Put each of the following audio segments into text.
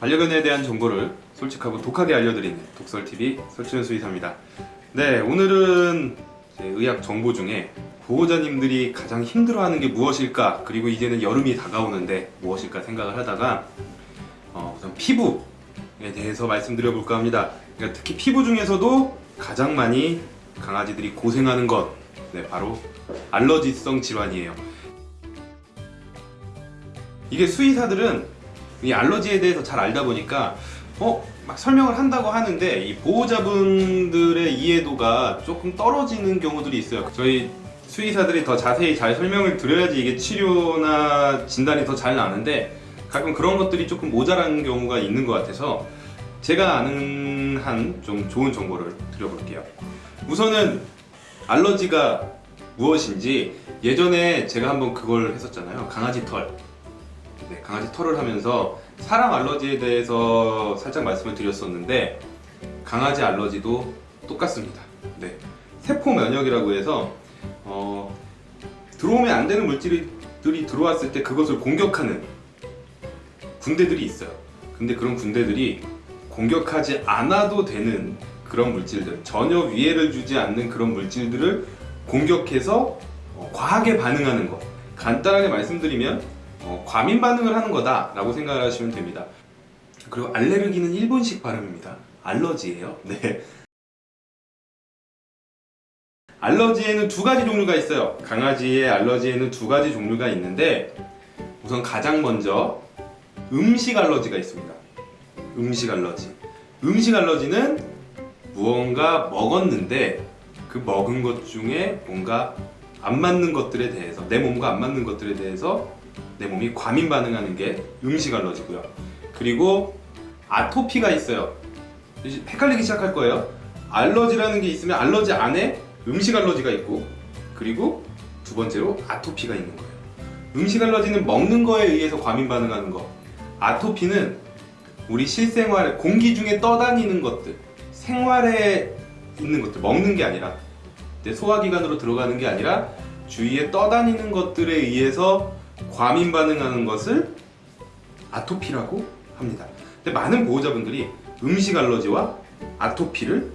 반려견에 대한 정보를 솔직하고 독하게 알려드리는 독설TV 설치현 수의사입니다. 네, 오늘은 의학 정보 중에 보호자님들이 가장 힘들어하는 게 무엇일까 그리고 이제는 여름이 다가오는데 무엇일까 생각을 하다가 어, 우선 피부에 대해서 말씀드려 볼까 합니다. 그러니까 특히 피부 중에서도 가장 많이 강아지들이 고생하는 것 네, 바로 알러지성 질환이에요. 이게 수의사들은 이 알러지에 대해서 잘 알다 보니까 어? 막 설명을 한다고 하는데 이 보호자분들의 이해도가 조금 떨어지는 경우들이 있어요. 저희 수의사들이 더 자세히 잘 설명을 드려야지 이게 치료나 진단이 더 잘 나는데 가끔 그런 것들이 조금 모자란 경우가 있는 것 같아서 제가 아는 한 좀 좋은 정보를 드려볼게요. 우선은 알러지가 무엇인지 예전에 제가 한번 그걸 했었잖아요. 강아지 털. 네, 강아지 털을 하면서 사람 알러지에 대해서 살짝 말씀을 드렸었는데 강아지 알러지도 똑같습니다. 네, 세포 면역이라고 해서 어, 들어오면 안 되는 물질들이 들어왔을 때 그것을 공격하는 군대들이 있어요. 근데 그런 군대들이 공격하지 않아도 되는 그런 물질들, 전혀 위해를 주지 않는 그런 물질들을 공격해서 어, 과하게 반응하는 것. 간단하게 말씀드리면 어, 과민 반응을 하는 거다 라고 생각을 하시면 됩니다. 그리고 알레르기는 일본식 발음입니다. 알러지예요. 네. 알러지에는 두 가지 종류가 있어요. 강아지의 알러지에는 두 가지 종류가 있는데 우선 가장 먼저 음식 알러지가 있습니다. 음식 알러지. 음식 알러지는 무언가 먹었는데 그 먹은 것 중에 뭔가 안 맞는 것들에 대해서 내 몸과 안 맞는 것들에 대해서 내 몸이 과민 반응하는 게 음식 알러지고요. 그리고 아토피가 있어요. 헷갈리기 시작할 거예요. 알러지라는 게 있으면 알러지 안에 음식 알러지가 있고 그리고 두 번째로 아토피가 있는 거예요. 음식 알러지는 먹는 거에 의해서 과민 반응하는 거. 아토피는 우리 실생활 공기 중에 떠다니는 것들, 생활에 있는 것들, 먹는 게 아니라 내 소화기관으로 들어가는 게 아니라 주위에 떠다니는 것들에 의해서 과민 반응하는 것을 아토피라고 합니다. 근데 많은 보호자분들이 음식 알러지와 아토피를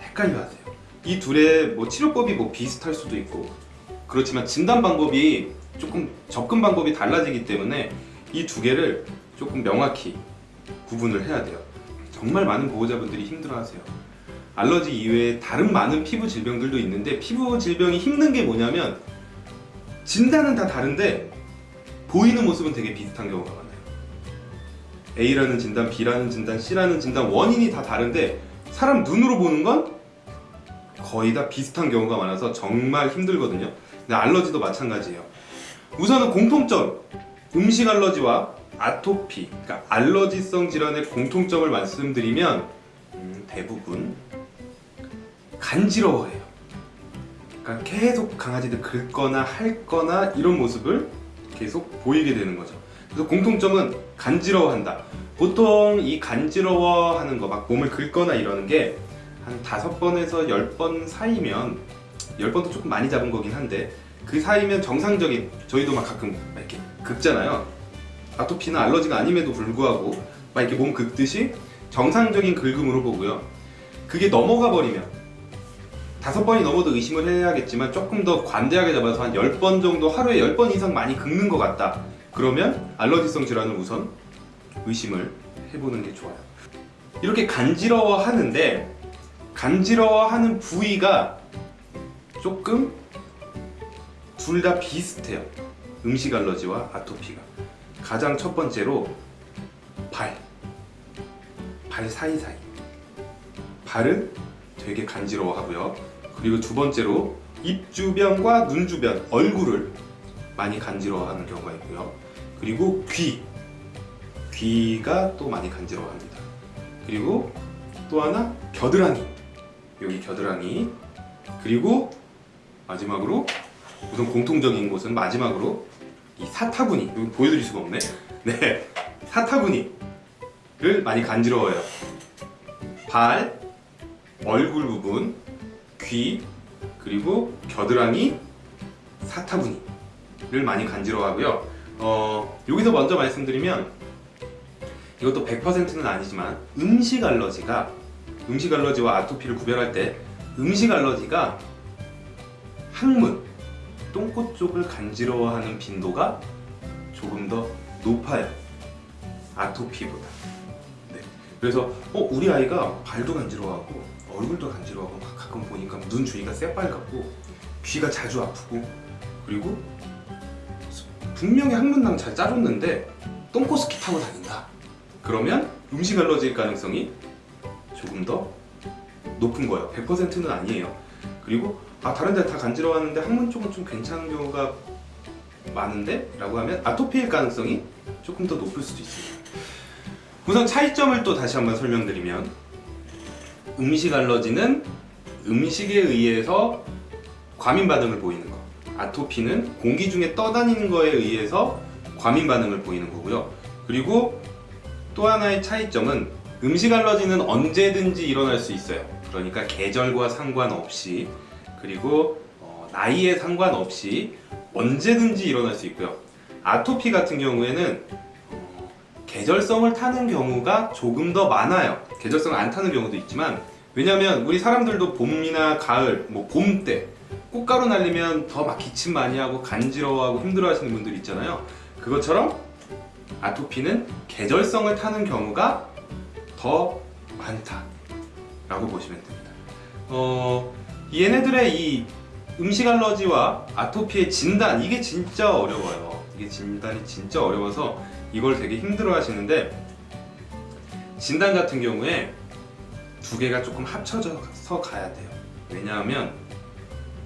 헷갈려 하세요. 이 둘의 뭐 치료법이 뭐 비슷할 수도 있고 그렇지만 진단 방법이 조금 접근 방법이 달라지기 때문에 이 두 개를 조금 명확히 구분을 해야 돼요. 정말 많은 보호자분들이 힘들어하세요. 알러지 이외에 다른 많은 피부 질병들도 있는데 피부 질병이 힘든 게 뭐냐면 진단은 다 다른데 보이는 모습은 되게 비슷한 경우가 많아요. A라는 진단, B라는 진단, C라는 진단 원인이 다 다른데 사람 눈으로 보는 건 거의 다 비슷한 경우가 많아서 정말 힘들거든요. 근데 알러지도 마찬가지예요. 우선은 공통점 음식 알러지와 아토피, 그러니까 알러지성 질환의 공통점을 말씀드리면 음, 대부분 간지러워해요. 그러니까 계속 강아지들 긁거나 핥거나 이런 모습을 계속 보이게 되는 거죠. 그래서 공통점은 간지러워한다. 보통 이 간지러워하는 거, 막 몸을 긁거나 이러는 게 한 다섯 번에서 열 번 사이면 열 번도 조금 많이 잡은 거긴 한데 그 사이면 정상적인 저희도 막 가끔 막 이렇게 긁잖아요. 아토피나 알러지가 아님에도 불구하고 막 이렇게 몸 긁듯이 정상적인 긁음으로 보고요. 그게 넘어가 버리면 다섯 번이 넘어도 의심을 해야겠지만 조금 더 관대하게 잡아서 한 열 번 정도 하루에 열 번 이상 많이 긁는 것 같다. 그러면 알러지성 질환을 우선 의심을 해보는 게 좋아요. 이렇게 간지러워 하는데 간지러워 하는 부위가 조금 둘 다 비슷해요. 음식 알러지와 아토피가. 가장 첫 번째로 발. 발 사이사이. 발은 되게 간지러워 하고요. 그리고 두 번째로 입 주변과 눈 주변, 얼굴을 많이 간지러워 하는 경우가 있고요. 그리고 귀. 귀가 또 많이 간지러워 합니다. 그리고 또 하나 겨드랑이. 여기 겨드랑이. 그리고 마지막으로 우선 공통적인 곳은 마지막으로 이 사타구니. 보여드릴 수가 없네. 네. 사타구니를 많이 간지러워요. 발, 얼굴 부분, 귀, 그리고 겨드랑이, 사타구니를 많이 간지러워하고요. 어, 여기서 먼저 말씀드리면 이것도 100%는 아니지만 음식 알러지가 음식 알러지와 아토피를 구별할 때 음식 알러지가 항문, 똥꼬 쪽을 간지러워하는 빈도가 조금 더 높아요. 아토피보다. 네. 그래서 어 우리 아이가 발도 간지러워하고 얼굴도 간지러워하고 막 가끔 보니까 눈 주위가 새빨갛고 귀가 자주 아프고 그리고 분명히 항문낭 잘 짜줬는데 똥꼬 스키 타고 다닌다. 그러면 음식 알러지일 가능성이 조금 더 높은 거예요. 100%는 아니에요. 그리고 아 다른 데 다 간지러워하는데 항문 쪽은 좀 괜찮은 경우가 많은데? 라고 하면 아토피일 가능성이 조금 더 높을 수도 있습니다. 우선 차이점을 또 다시 한번 설명드리면 음식 알러지는 음식에 의해서 과민 반응을 보이는 거 아토피는 공기 중에 떠다니는 거에 의해서 과민 반응을 보이는 거고요. 그리고 또 하나의 차이점은 음식 알러지는 언제든지 일어날 수 있어요. 그러니까 계절과 상관없이 그리고 어, 나이에 상관없이 언제든지 일어날 수 있고요. 아토피 같은 경우에는 어, 계절성을 타는 경우가 조금 더 많아요. 계절성을 안 타는 경우도 있지만 왜냐면 우리 사람들도 봄이나 가을, 뭐 봄 때 꽃가루 날리면 더 막 기침 많이 하고 간지러워하고 힘들어하시는 분들 있잖아요. 그것처럼 아토피는 계절성을 타는 경우가 더 많다 라고 보시면 됩니다. 어, 얘네들의 이 음식 알러지와 아토피의 진단 이게 진짜 어려워요. 이게 진단이 진짜 어려워서 이걸 되게 힘들어 하시는데 진단 같은 경우에 두 개가 조금 합쳐져서 가야 돼요. 왜냐하면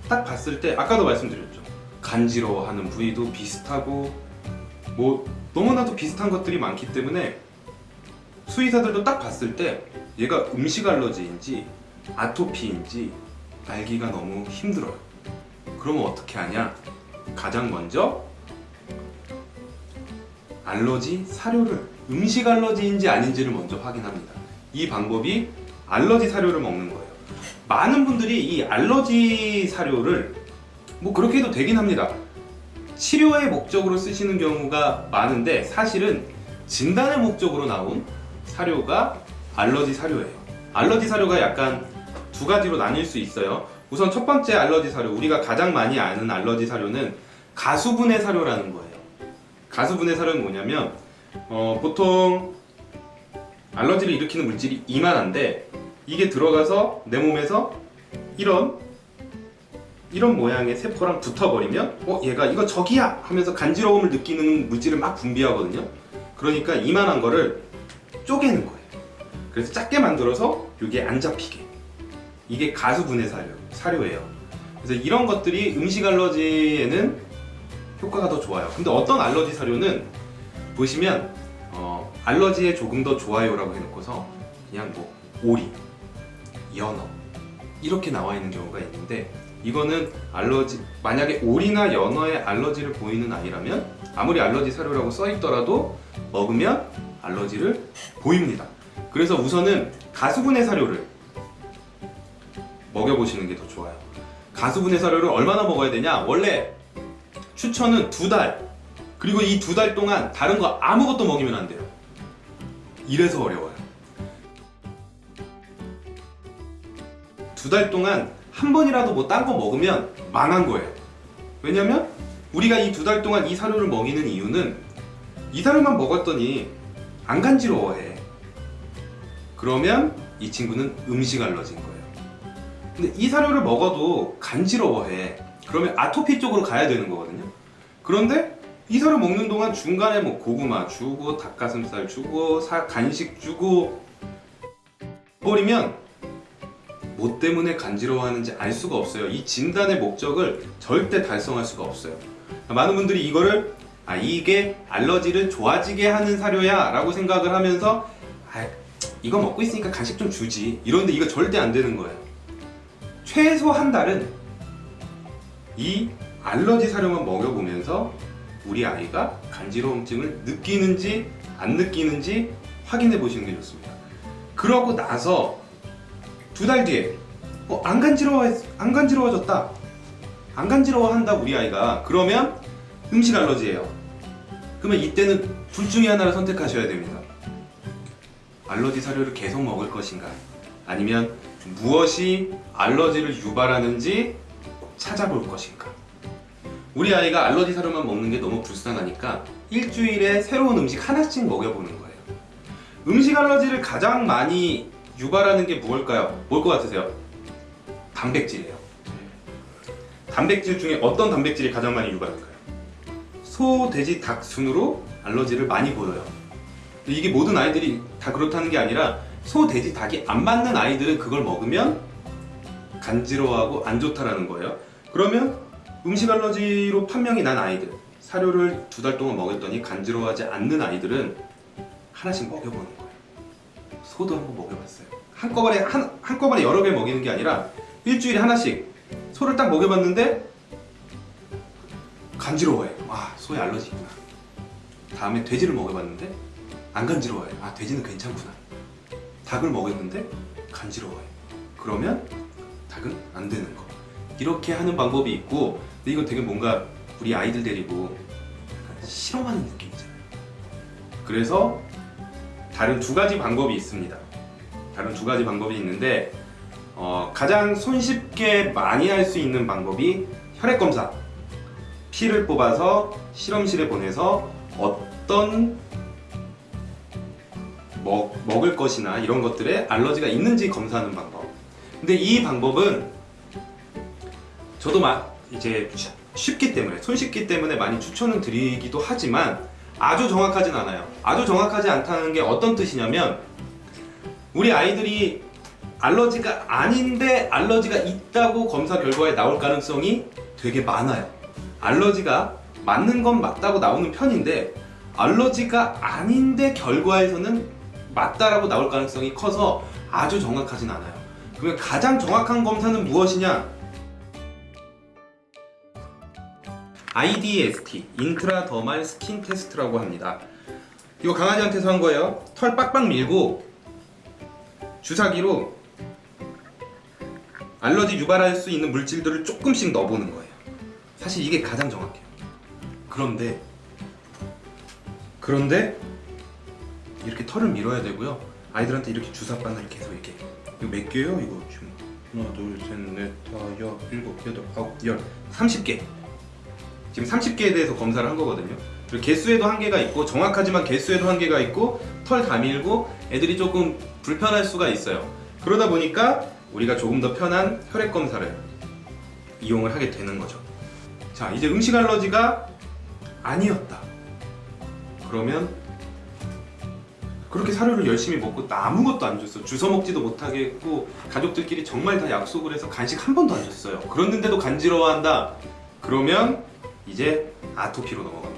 딱 봤을 때 아까도 말씀드렸죠. 간지러워하는 부위도 비슷하고 뭐 너무나도 비슷한 것들이 많기 때문에 수의사들도 딱 봤을 때 얘가 음식 알러지인지 아토피인지 알기가 너무 힘들어요. 그러면 어떻게 하냐? 가장 먼저 알러지 사료를 음식 알러지인지 아닌지를 먼저 확인합니다. 이 방법이 알러지 사료를 먹는 거예요. 많은 분들이 이 알러지 사료를 뭐 그렇게 해도 되긴 합니다. 치료의 목적으로 쓰시는 경우가 많은데 사실은 진단의 목적으로 나온 사료가 알러지 사료예요. 알러지 사료가 약간 두 가지로 나뉠 수 있어요. 우선 첫 번째 알러지 사료, 우리가 가장 많이 아는 알러지 사료는 가수분해 사료라는 거예요. 가수분해 사료는 뭐냐면 어, 보통 알러지를 일으키는 물질이 이만한데 이게 들어가서 내 몸에서 이런 이런 모양의 세포랑 붙어버리면 어 얘가 이거 저기야 하면서 간지러움을 느끼는 물질을 막 분비하거든요. 그러니까 이만한 거를 쪼개는 거예요. 그래서 작게 만들어서 이게 안 잡히게. 이게 가수분해 사료, 사료예요. 그래서 이런 것들이 음식 알러지에는 효과가 더 좋아요. 근데 어떤 알러지 사료는 보시면 어, 알러지에 조금 더 좋아요라고 해놓고서 그냥 뭐 오리, 연어 이렇게 나와 있는 경우가 있는데 이거는 알러지 만약에 오리나 연어에 알러지를 보이는 아이라면 아무리 알러지 사료라고 써 있더라도 먹으면 알러지를 보입니다. 그래서 우선은 가수분해 사료를 먹여보시는 게 더 좋아요. 가수분해 사료를 얼마나 먹어야 되냐? 원래 추천은 두 달. 그리고 이 두 달 동안 다른 거 아무것도 먹이면 안 돼요. 이래서 어려워요. 두 달 동안 한 번이라도 뭐 딴 거 먹으면 망한 거예요. 왜냐면 우리가 이 두 달 동안 이 사료를 먹이는 이유는 이 사료만 먹었더니 안 간지러워해. 그러면 이 친구는 음식 알러지인 거예요. 근데 이 사료를 먹어도 간지러워해. 그러면 아토피 쪽으로 가야 되는 거거든요. 그런데 이 사료 먹는 동안 중간에 뭐 고구마 주고 닭가슴살 주고 사, 간식 주고 버리면 뭐 때문에 간지러워하는지 알 수가 없어요. 이 진단의 목적을 절대 달성할 수가 없어요. 많은 분들이 이거를 아 이게 알러지를 좋아지게 하는 사료야 라고 생각을 하면서 아 이거 먹고 있으니까 간식 좀 주지 이런데 이거 절대 안 되는 거예요. 최소 한 달은 이 알러지 사료만 먹여보면서 우리 아이가 간지러움증을 느끼는지 안 느끼는지 확인해 보시는 게 좋습니다. 그러고 나서 두 달 뒤에 어, 안 간지러워 안 간지러워졌다. 안 간지러워한다 우리 아이가. 그러면 음식 알러지예요. 그러면 이때는 둘 중에 하나를 선택하셔야 됩니다. 알러지 사료를 계속 먹을 것인가? 아니면 무엇이 알러지를 유발하는지 찾아볼 것인가? 우리 아이가 알러지 사료만 먹는 게 너무 불쌍하니까 일주일에 새로운 음식 하나씩 먹여보는 거예요. 음식 알러지를 가장 많이 유발하는 게 무엇일까요? 뭘 것 같으세요? 단백질이에요. 단백질 중에 어떤 단백질이 가장 많이 유발할까요? 소, 돼지, 닭 순으로 알러지를 많이 보여요. 이게 모든 아이들이 다 그렇다는 게 아니라 소, 돼지, 닭이 안 맞는 아이들은 그걸 먹으면 간지러워하고 안 좋다라는 거예요. 그러면 음식 알러지로 판명이 난 아이들 사료를 두 달 동안 먹였더니 간지러워하지 않는 아이들은 하나씩 먹여보는 거예요. 소도 한번 먹여봤어요. 한꺼번에 한 한꺼번에 여러 개 먹이는 게 아니라 일주일에 하나씩 소를 딱 먹여봤는데 간지러워해요. 와 소에 알러지 있구나. 다음에 돼지를 먹여봤는데 안 간지러워해요. 아 돼지는 괜찮구나. 닭을 먹였는데 간지러워요. 그러면 닭은 안 되는 거. 이렇게 하는 방법이 있고 근데 이건 되게 뭔가 우리 아이들 데리고 실험하는 느낌이잖아요. 그래서 다른 두 가지 방법이 있습니다. 다른 두 가지 방법이 있는데 어, 가장 손쉽게 많이 할 수 있는 방법이 혈액 검사. 피를 뽑아서 실험실에 보내서 어떤 먹, 먹을 것이나 이런 것들에 알러지가 있는지 검사하는 방법. 근데 이 방법은 저도 막 이제 쉬- 쉽기 때문에 손쉽기 때문에 많이 추천을 드리기도 하지만 아주 정확하진 않아요. 아주 정확하지 않다는 게 어떤 뜻이냐면 우리 아이들이 알러지가 아닌데 알러지가 있다고 검사 결과에 나올 가능성이 되게 많아요. 알러지가 맞는 건 맞다고 나오는 편인데 알러지가 아닌데 결과에서는 맞다라고 나올 가능성이 커서 아주 정확하진 않아요. 그러면 가장 정확한 검사는 무엇이냐? IDST, intradermal skin test라고 합니다. 이거 강아지한테서 한 거예요. 털 빡빡 밀고 주사기로 알러지 유발할 수 있는 물질들을 조금씩 넣어보는 거예요. 사실 이게 가장 정확해요. 그런데 그런데 이렇게 털을 밀어야 되고요. 아이들한테 이렇게 주사 바늘 계속 이렇게 이거 몇 개요? 이거 지금 하나 둘셋넷 다섯 여섯 일곱 여덟 아홉 열 30개 지금 30개에 대해서 검사를 한 거거든요. 그리고 개수에도 한계가 있고 정확하지만 개수에도 한계가 있고 털 다 밀고 애들이 조금 불편할 수가 있어요. 그러다 보니까 우리가 조금 더 편한 혈액 검사를 이용을 하게 되는 거죠. 자, 이제 음식 알러지가 아니었다. 그러면 그렇게 사료를 열심히 먹고 나 아무것도 안 줬어. 주워 먹지도 못하겠고 가족들끼리 정말 다 약속을 해서 간식 한 번도 안 줬어요. 그랬는데도 간지러워한다. 그러면 이제 아토피로 넘어가.